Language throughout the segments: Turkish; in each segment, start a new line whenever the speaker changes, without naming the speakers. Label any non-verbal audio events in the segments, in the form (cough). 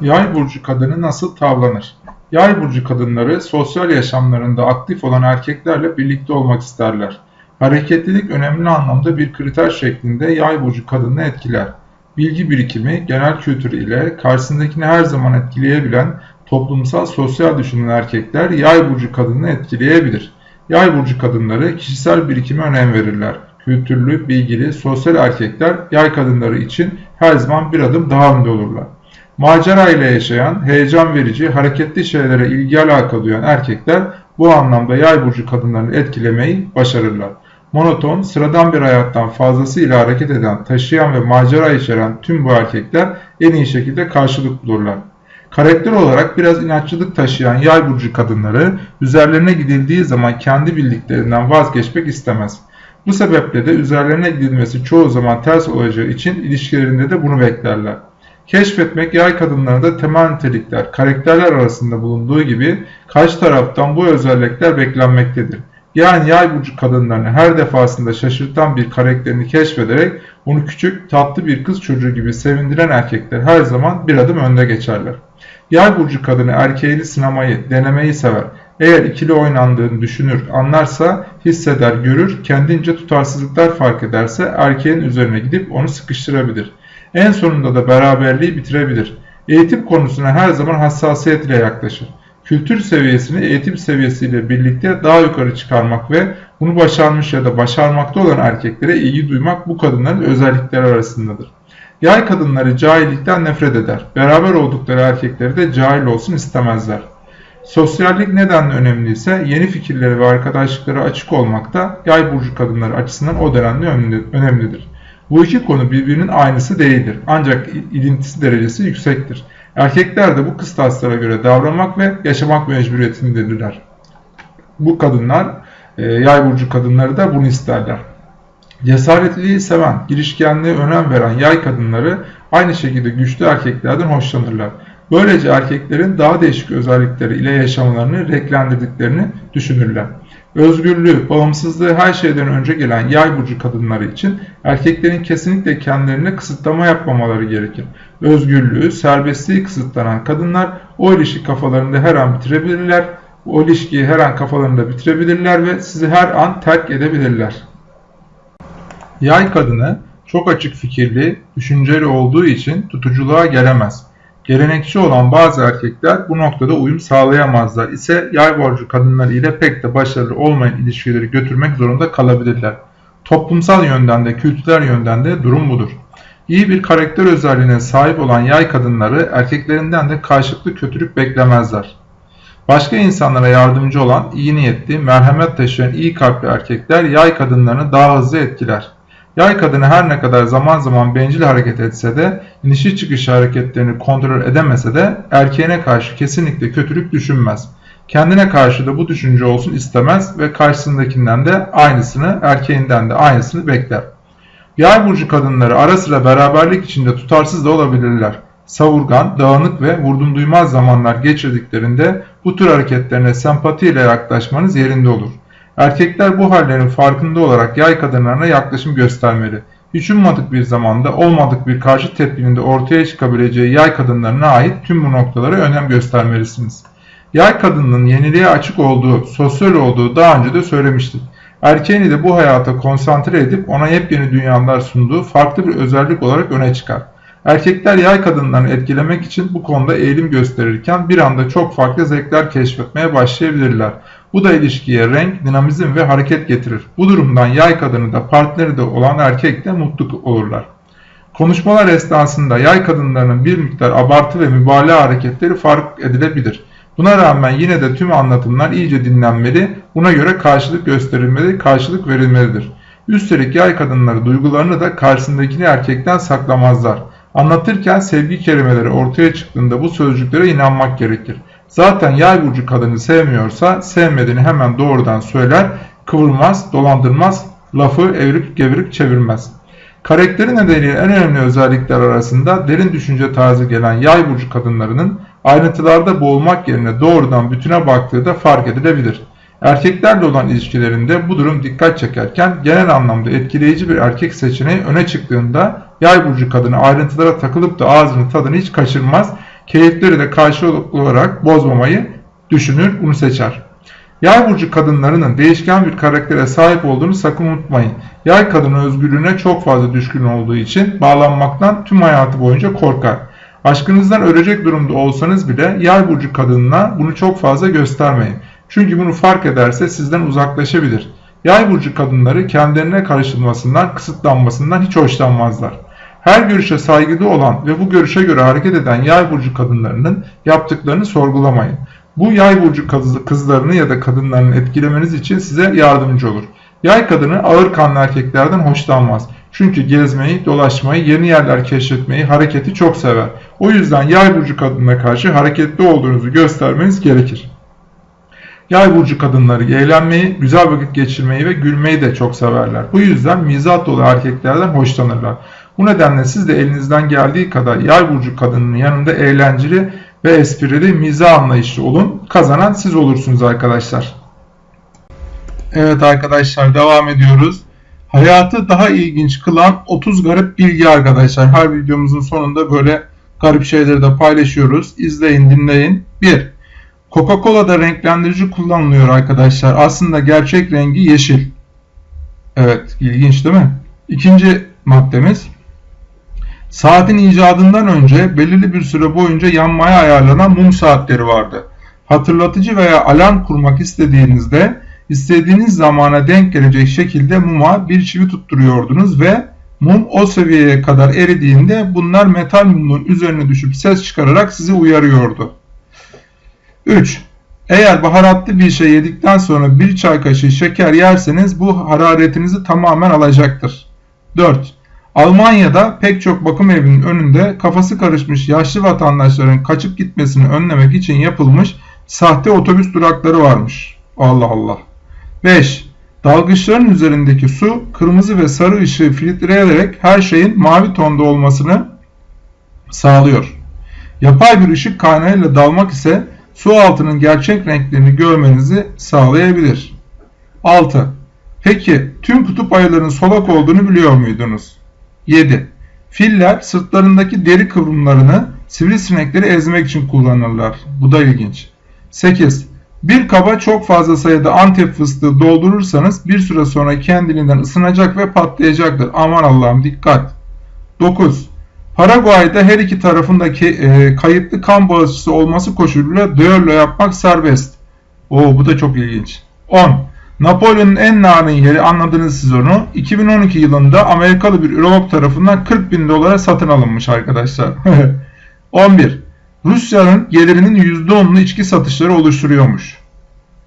Yay burcu kadını nasıl tavlanır? Yay burcu kadınları sosyal yaşamlarında aktif olan erkeklerle birlikte olmak isterler. Hareketlilik önemli anlamda bir kriter şeklinde yay burcu kadını etkiler. Bilgi birikimi, genel kültür ile karşısındakini her zaman etkileyebilen toplumsal sosyal düşünen erkekler yay burcu kadını etkileyebilir. Yay burcu kadınları kişisel birikime önem verirler. Kültürlü, bilgili, sosyal erkekler yay kadınları için her zaman bir adım daha önde olurlar. Macera ile yaşayan, heyecan verici, hareketli şeylere ilgi alaka duyan erkekler bu anlamda yay burcu kadınlarını etkilemeyi başarırlar. Monoton, sıradan bir hayattan fazlasıyla hareket eden, taşıyan ve macera içeren tüm bu erkekler en iyi şekilde karşılık bulurlar. Karakter olarak biraz inatçılık taşıyan yay burcu kadınları üzerlerine gidildiği zaman kendi bildiklerinden vazgeçmek istemez. Bu sebeple de üzerlerine gidilmesi çoğu zaman ters olacağı için ilişkilerinde de bunu beklerler. Keşfetmek yay kadınlarında temel nitelikler, karakterler arasında bulunduğu gibi karşı taraftan bu özellikler beklenmektedir. Yani yay burcu kadınlarını her defasında şaşırtan bir karakterini keşfederek onu küçük, tatlı bir kız çocuğu gibi sevindiren erkekler her zaman bir adım önde geçerler. Yay burcu kadını erkeğini sınamayı, denemeyi sever. Eğer ikili oynandığını düşünür, anlarsa, hisseder, görür, kendince tutarsızlıklar fark ederse erkeğin üzerine gidip onu sıkıştırabilir. En sonunda da beraberliği bitirebilir. Eğitim konusuna her zaman hassasiyet ile yaklaşır. Kültür seviyesini eğitim seviyesiyle birlikte daha yukarı çıkarmak ve bunu başarmış ya da başarmakta olan erkeklere ilgi duymak bu kadınların özellikleri arasındadır. Yay kadınları cahillikten nefret eder. Beraber oldukları erkekleri de cahil olsun istemezler. Sosyallik nedenle önemliyse yeni fikirleri ve arkadaşlıkları açık olmak da yay burcu kadınları açısından o denli önemlidir. Bu iki konu birbirinin aynısı değildir. Ancak ilintisi derecesi yüksektir. Erkekler de bu kıstaslara göre davranmak ve yaşamak mecburiyetindedirler. Bu kadınlar, e, yay burcu kadınları da bunu isterler. Cesaretliliği seven, girişkenliğe önem veren yay kadınları aynı şekilde güçlü erkeklerden hoşlanırlar. Böylece erkeklerin daha değişik özellikleri ile yaşamalarını renklendirdiklerini düşünürler. Özgürlüğü, bağımsızlığı her şeyden önce gelen yay burcu kadınları için erkeklerin kesinlikle kendilerine kısıtlama yapmamaları gerekir. Özgürlüğü, serbestliği kısıtlanan kadınlar o ilişki kafalarında her an bitirebilirler, o ilişkiyi her an kafalarında bitirebilirler ve sizi her an terk edebilirler. Yay kadını çok açık fikirli, düşünceli olduğu için tutuculuğa gelemez. Gelenekçi olan bazı erkekler bu noktada uyum sağlayamazlar ise yay borcu kadınları ile pek de başarılı olmayan ilişkileri götürmek zorunda kalabilirler. Toplumsal yönden de kültürel yönden de durum budur. İyi bir karakter özelliğine sahip olan yay kadınları erkeklerinden de karşılıklı kötülük beklemezler. Başka insanlara yardımcı olan iyi niyetli, merhamet taşıyan iyi kalpli erkekler yay kadınlarını daha hızlı etkiler. Yay kadını her ne kadar zaman zaman bencil hareket etse de, inişi çıkışı hareketlerini kontrol edemese de erkeğine karşı kesinlikle kötülük düşünmez. Kendine karşı da bu düşünce olsun istemez ve karşısındakinden de aynısını, erkeğinden de aynısını bekler. Yay burcu kadınları ara sıra beraberlik içinde tutarsız da olabilirler. Savurgan, dağınık ve vurdum duymaz zamanlar geçirdiklerinde bu tür hareketlerine sempatiyle yaklaşmanız yerinde olur. Erkekler bu hallerin farkında olarak yay kadınlarına yaklaşım göstermeli. Hiç ummadık bir zamanda olmadık bir karşı tepkinin de ortaya çıkabileceği yay kadınlarına ait tüm bu noktalara önem göstermelisiniz. Yay kadının yeniliğe açık olduğu, sosyal olduğu daha önce de söylemiştik. Erkeğini de bu hayata konsantre edip ona yepyeni dünyalar sunduğu farklı bir özellik olarak öne çıkar. Erkekler yay kadınlarını etkilemek için bu konuda eğilim gösterirken bir anda çok farklı zevkler keşfetmeye başlayabilirler. Bu da ilişkiye renk, dinamizm ve hareket getirir. Bu durumdan yay kadını da partneri de olan erkek de mutlu olurlar. Konuşmalar esnasında yay kadınlarının bir miktar abartı ve mübalağa hareketleri fark edilebilir. Buna rağmen yine de tüm anlatımlar iyice dinlenmeli, buna göre karşılık gösterilmeli, karşılık verilmelidir. Üstelik yay kadınları duygularını da karşısındakini erkekten saklamazlar. Anlatırken sevgi kelimeleri ortaya çıktığında bu sözcüklere inanmak gerekir. Zaten yay burcu kadını sevmiyorsa sevmediğini hemen doğrudan söyler, kıvırmaz, dolandırmaz, lafı evirip gevirip çevirmez. Karakteri nedeniyle en önemli özellikler arasında derin düşünce tarzı gelen yay burcu kadınlarının ayrıntılarda boğulmak yerine doğrudan bütüne baktığı da fark edilebilir. Erkeklerle olan ilişkilerinde bu durum dikkat çekerken genel anlamda etkileyici bir erkek seçeneği öne çıktığında yay burcu kadını ayrıntılara takılıp da ağzını tadını hiç kaçırmaz keyifleri de karşılıklı olarak bozmamayı düşünür, bunu seçer. Yay burcu kadınlarının değişken bir karaktere sahip olduğunu sakın unutmayın. Yay kadını özgürlüğüne çok fazla düşkün olduğu için bağlanmaktan tüm hayatı boyunca korkar. Aşkınızdan ölecek durumda olsanız bile yay burcu kadınına bunu çok fazla göstermeyin. Çünkü bunu fark ederse sizden uzaklaşabilir. Yay burcu kadınları kendilerine karışılmasından, kısıtlanmasından hiç hoşlanmazlar. Her görüşe saygılı olan ve bu görüşe göre hareket eden yay burcu kadınlarının yaptıklarını sorgulamayın. Bu yay burcu kızlarını ya da kadınlarını etkilemeniz için size yardımcı olur. Yay kadını ağır kanlı erkeklerden hoşlanmaz. Çünkü gezmeyi, dolaşmayı, yeni yerler keşfetmeyi, hareketi çok sever. O yüzden yay burcu kadınına karşı hareketli olduğunuzu göstermeniz gerekir. Yay burcu kadınları eğlenmeyi, güzel vakit geçirmeyi ve gülmeyi de çok severler. Bu yüzden mizah dolu erkeklerden hoşlanırlar. Bu nedenle siz de elinizden geldiği kadar yay burcu kadının yanında eğlenceli ve esprili mizah anlayışlı olun. Kazanan siz olursunuz arkadaşlar. Evet arkadaşlar devam ediyoruz. Hayatı daha ilginç kılan 30 garip bilgi arkadaşlar. Her videomuzun sonunda böyle garip şeyleri de paylaşıyoruz. İzleyin dinleyin. 1. Coca-Cola'da renklendirici kullanılıyor arkadaşlar. Aslında gerçek rengi yeşil. Evet ilginç değil mi? İkinci maddemiz. Saatin icadından önce belirli bir süre boyunca yanmaya ayarlanan mum saatleri vardı. Hatırlatıcı veya alarm kurmak istediğinizde istediğiniz zamana denk gelecek şekilde muma bir çivi tutturuyordunuz ve mum o seviyeye kadar eridiğinde bunlar metal mumun üzerine düşüp ses çıkararak sizi uyarıyordu. 3. Eğer baharatlı bir şey yedikten sonra bir çay kaşığı şeker yerseniz bu hararetinizi tamamen alacaktır. 4. Almanya'da pek çok bakım evinin önünde kafası karışmış yaşlı vatandaşların kaçıp gitmesini önlemek için yapılmış sahte otobüs durakları varmış. Allah Allah. 5. Dalgıçların üzerindeki su kırmızı ve sarı ışığı filtreleyerek her şeyin mavi tonda olmasını sağlıyor. Yapay bir ışık kaynağıyla dalmak ise su altının gerçek renklerini görmenizi sağlayabilir. 6. Peki tüm kutup ayılarının solak olduğunu biliyor muydunuz? 7. Filler sırtlarındaki deri kıvrımlarını sivrisinekleri ezmek için kullanırlar. Bu da ilginç. 8. Bir kaba çok fazla sayıda antep fıstığı doldurursanız bir süre sonra kendiliğinden ısınacak ve patlayacaktır. Aman Allah'ım dikkat. 9. Paraguay'da her iki tarafındaki e, kayıtlı kan bağışçısı olması koşuluyla düello yapmak serbest. Oo bu da çok ilginç. 10. Napolyon'un en narin yeri anladınız siz onu. 2012 yılında Amerikalı bir ürolog tarafından 40 bin dolara satın alınmış arkadaşlar. (laughs) 11. Rusya'nın gelirinin %10'unu içki satışları oluşturuyormuş.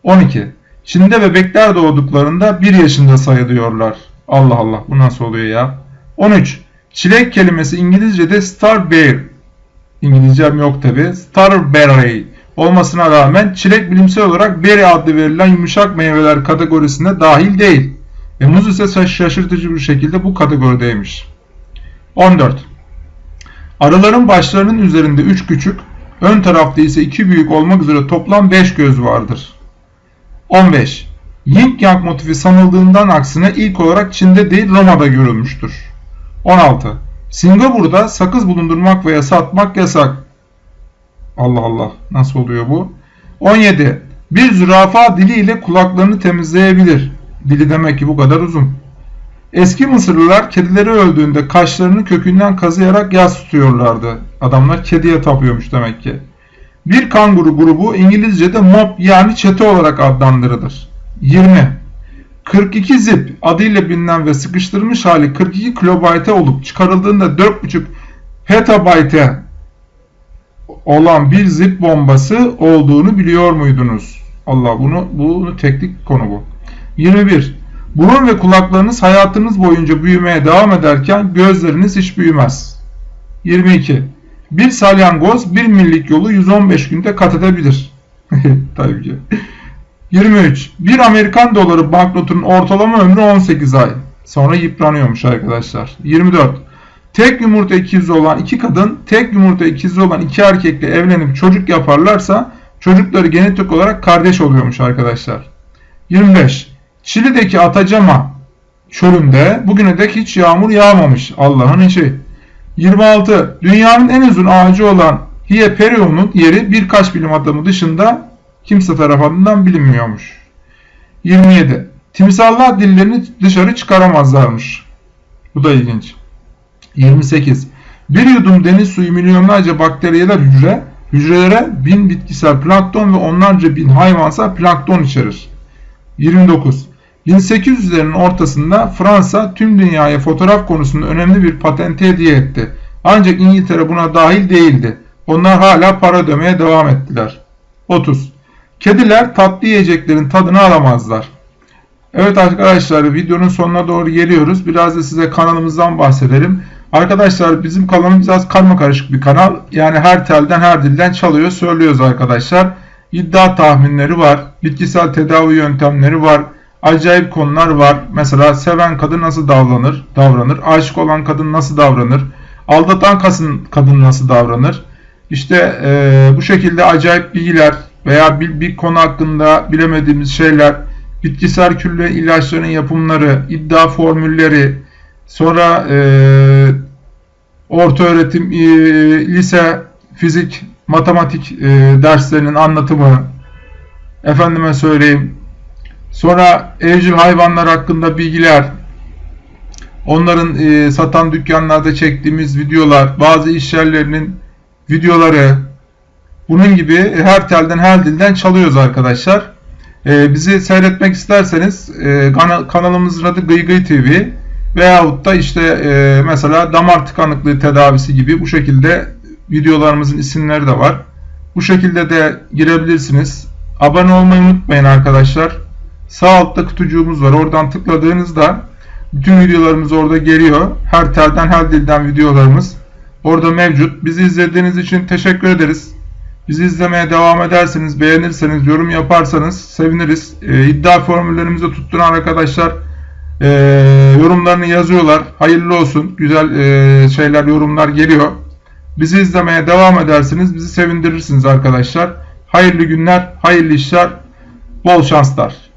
12. Çin'de bebekler doğduklarında 1 yaşında sayılıyorlar. Allah Allah bu nasıl oluyor ya? 13. Çilek kelimesi İngilizce'de starberry. İngilizcem yok tabi. Starberry olmasına rağmen çilek bilimsel olarak berry adlı verilen yumuşak meyveler kategorisine dahil değil. Ve muz ise şaşırtıcı bir şekilde bu kategorideymiş. 14. Arıların başlarının üzerinde 3 küçük, ön tarafta ise 2 büyük olmak üzere toplam 5 göz vardır. 15. Yin Yang motifi sanıldığından aksine ilk olarak Çin'de değil Roma'da görülmüştür. 16. Singapur'da sakız bulundurmak veya satmak yasak. Allah Allah nasıl oluyor bu? 17. Bir zürafa diliyle kulaklarını temizleyebilir. Dili demek ki bu kadar uzun. Eski Mısırlılar kedileri öldüğünde kaşlarını kökünden kazıyarak yas tutuyorlardı. Adamlar kediye tapıyormuş demek ki. Bir kanguru grubu İngilizce'de mob yani çete olarak adlandırılır. 20. 42 zip adıyla bilinen ve sıkıştırılmış hali 42 kilobayte olup çıkarıldığında 4.5 petabayte olan bir zip bombası olduğunu biliyor muydunuz? Allah bunu bunu teknik konu bu. 21. Burun ve kulaklarınız hayatınız boyunca büyümeye devam ederken gözleriniz hiç büyümez. 22. Bir salyangoz bir millik yolu 115 günde kat edebilir. (laughs) Tabii ki. 23. Bir Amerikan doları banknotunun ortalama ömrü 18 ay. Sonra yıpranıyormuş arkadaşlar. 24. Tek yumurta ikizi olan iki kadın, tek yumurta ikizi olan iki erkekle evlenip çocuk yaparlarsa çocukları genetik olarak kardeş oluyormuş arkadaşlar. 25. Çili'deki Atacama çölünde bugüne dek hiç yağmur yağmamış. Allah'ın işi. 26. Dünyanın en uzun ağacı olan Hieperion'un yeri birkaç bilim adamı dışında kimse tarafından bilinmiyormuş. 27. Timsahlar dillerini dışarı çıkaramazlarmış. Bu da ilginç. 28. Bir yudum deniz suyu milyonlarca bakteriyeler hücre, hücrelere bin bitkisel plankton ve onlarca bin hayvansal plankton içerir. 29. 1800'lerin ortasında Fransa tüm dünyaya fotoğraf konusunda önemli bir patenti hediye etti. Ancak İngiltere buna dahil değildi. Onlar hala para ödemeye devam ettiler. 30. Kediler tatlı yiyeceklerin tadını alamazlar. Evet arkadaşlar videonun sonuna doğru geliyoruz. Biraz da size kanalımızdan bahsedelim. Arkadaşlar bizim kanalımız biraz karma karışık bir kanal. Yani her telden her dilden çalıyor söylüyoruz arkadaşlar. İddia tahminleri var. Bitkisel tedavi yöntemleri var. Acayip konular var. Mesela seven kadın nasıl davranır? davranır. Aşık olan kadın nasıl davranır? Aldatan kadın nasıl davranır? İşte e, bu şekilde acayip bilgiler veya bir, bir konu hakkında bilemediğimiz şeyler, bitkisel külle ilaçların yapımları, iddia formülleri, sonra e, orta öğretim, e, lise, fizik, matematik e, derslerinin anlatımı, efendime söyleyeyim, sonra evcil hayvanlar hakkında bilgiler, onların e, satan dükkanlarda çektiğimiz videolar, bazı iş yerlerinin videoları, bunun gibi her telden her dilden çalıyoruz arkadaşlar. Ee, bizi seyretmek isterseniz e, kana, kanalımızın adı Gıygıy TV veyahut da işte e, mesela damar tıkanıklığı tedavisi gibi bu şekilde videolarımızın isimleri de var. Bu şekilde de girebilirsiniz. Abone olmayı unutmayın arkadaşlar. Sağ altta kutucuğumuz var. Oradan tıkladığınızda bütün videolarımız orada geliyor. Her telden her dilden videolarımız orada mevcut. Bizi izlediğiniz için teşekkür ederiz. Bizi izlemeye devam ederseniz, beğenirseniz, yorum yaparsanız seviniriz. E, iddia formüllerimizi tutturan arkadaşlar e, yorumlarını yazıyorlar. Hayırlı olsun. Güzel e, şeyler, yorumlar geliyor. Bizi izlemeye devam edersiniz. Bizi sevindirirsiniz arkadaşlar. Hayırlı günler, hayırlı işler, bol şanslar.